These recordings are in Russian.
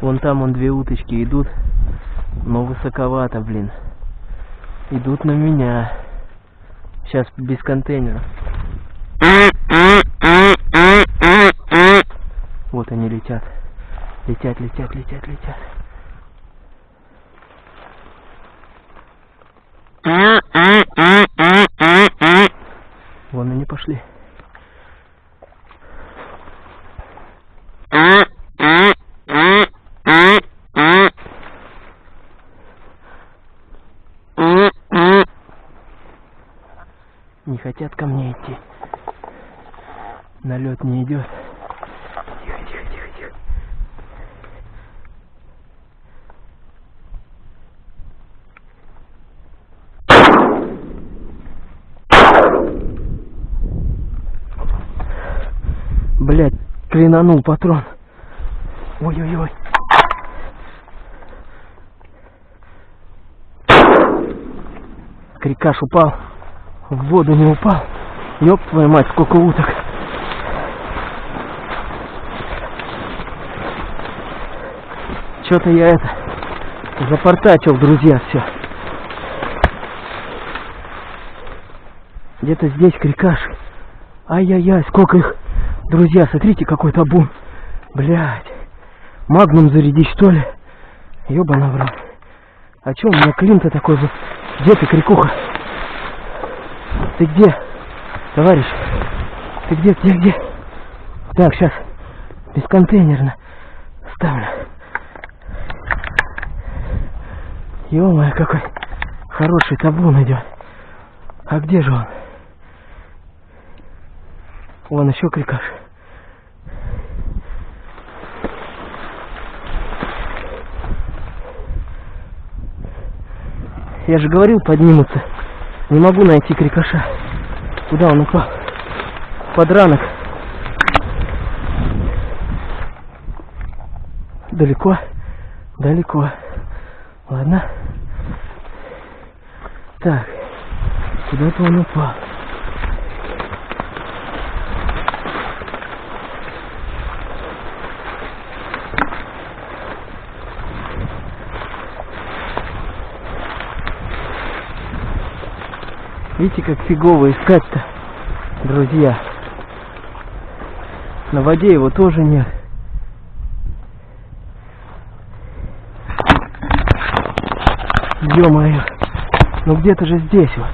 Вон там вон две уточки идут, но высоковато, блин. Идут на меня. Сейчас без контейнера. Вот они летят. Летят, летят, летят, летят. Вон они пошли. Не хотят ко мне идти. Налет не идет. Тихо, тихо, тихо, тихо. Блять, клинанул патрон. Ой-ой-ой. Крикаш упал. В воду не упал. Ёб твою мать, сколько уток. Что-то я это запортачил, друзья, все. Где-то здесь крикаш. Ай-яй-яй, сколько их. Друзья, смотрите, какой табун. Блядь. Магнум зарядить, что ли? Ёбана в. А чё у меня клин-то такой же? Где ты, крикуха? Ты где? Товарищ? Ты где, где, где? Так, сейчас. Бесконтейнерно. Ставлю. ё какой хороший табун идет. А где же он? Вон еще крикаш. Я же говорил, поднимутся. Не могу найти крикаша. Куда он упал? Подранок. Далеко? Далеко. Ладно. Так. Куда-то он упал. Видите, как фигово искать-то, друзья. На воде его тоже нет. Ё-моё. Ну где-то же здесь вот.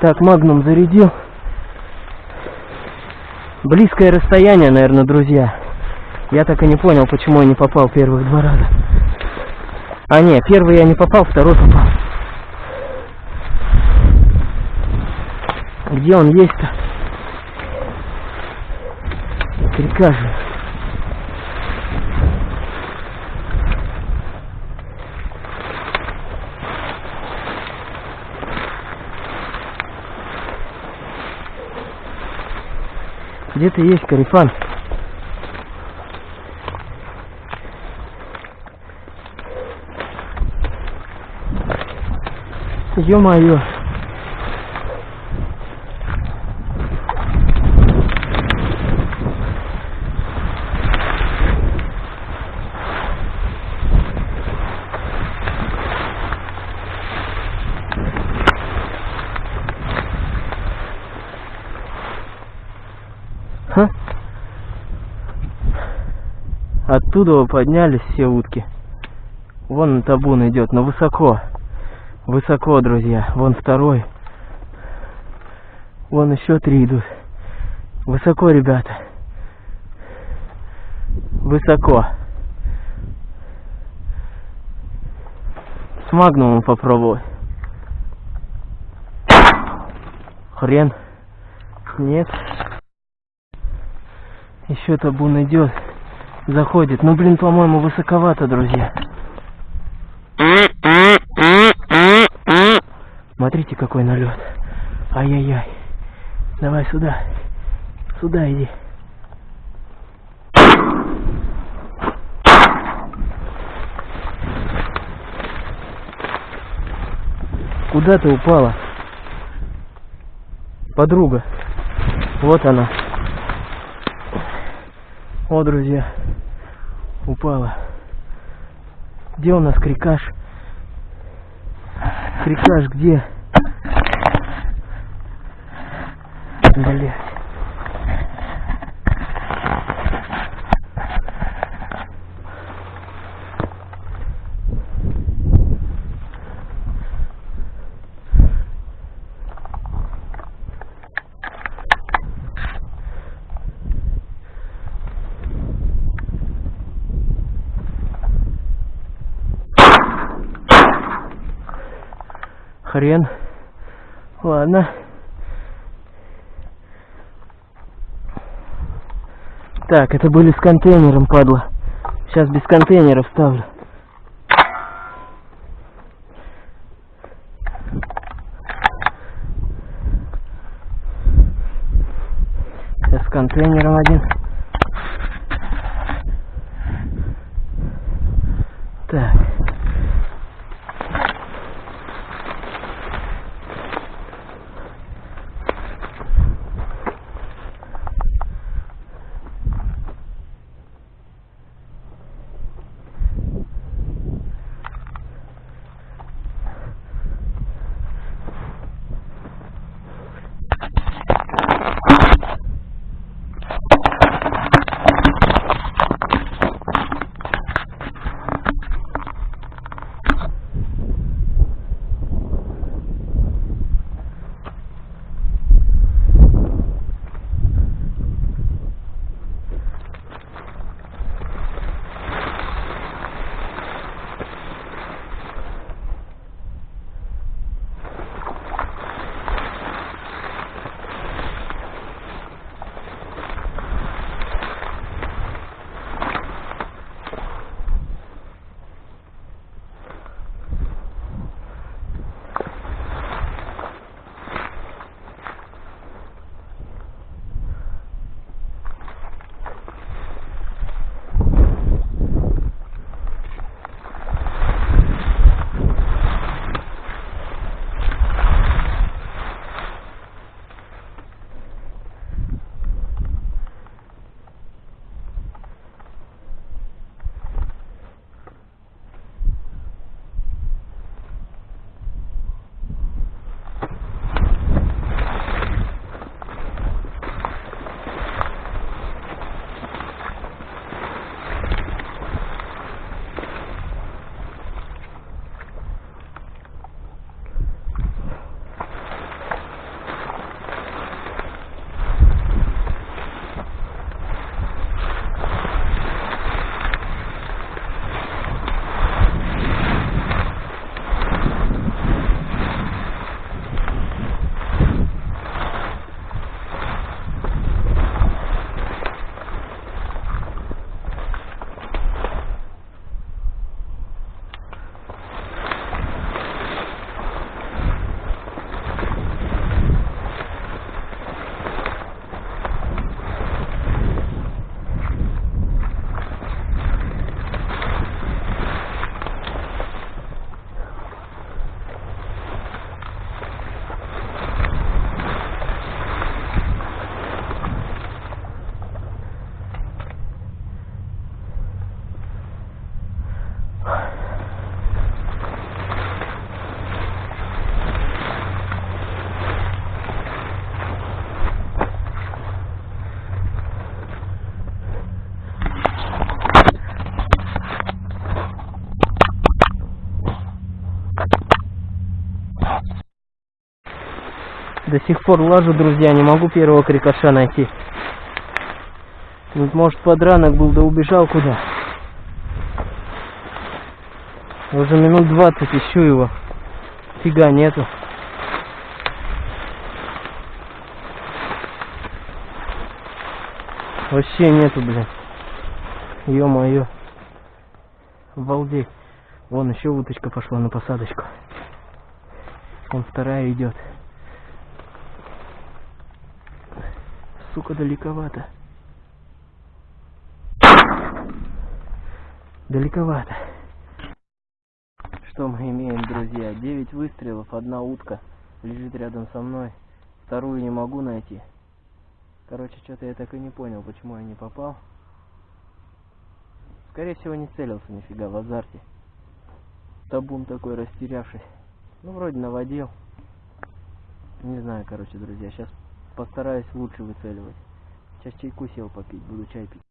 Так, магнум зарядил. Близкое расстояние, наверное, друзья. Я так и не понял, почему я не попал первых два раза. А не, первый я не попал, второй попал. Где он есть-то? Прикажу. Где ты есть, Карифан? Ё-моё. Ха? Оттуда поднялись все утки. Вон табун идет, но высоко. Высоко, друзья. Вон второй. Вон еще три идут. Высоко, ребята. Высоко. С магнумом попробовать. Хрен. Нет. Еще табун идет. Заходит. Ну, блин, по-моему, высоковато, друзья. Смотрите, какой налет. Ай-яй-яй. Давай сюда. Сюда иди. Куда ты упала? Подруга. Вот она. О, друзья, упала. Где у нас крикаш? Крикаш где? Блять. Хрен. Ладно. Так, это были с контейнером, падла. Сейчас без контейнера ставлю. До сих пор лажу, друзья, не могу первого крикоша найти. Вот, может, подранок был, да убежал куда. Уже минут 20 ищу его. Фига нету. Вообще нету, блин. Ё-моё. Обалдеть. Вон еще уточка пошла на посадочку. Вон вторая идет. Сука, далековато. Далековато. Что мы имеем, друзья? 9 выстрелов, одна утка лежит рядом со мной. Вторую не могу найти. Короче, что-то я так и не понял, почему я не попал. Скорее всего не целился нифига в азарте. Табун такой растерявшись. Ну вроде наводил. Не знаю, короче, друзья. Сейчас постараюсь лучше выцеливать. Сейчас чайку сел попить, буду чай пить.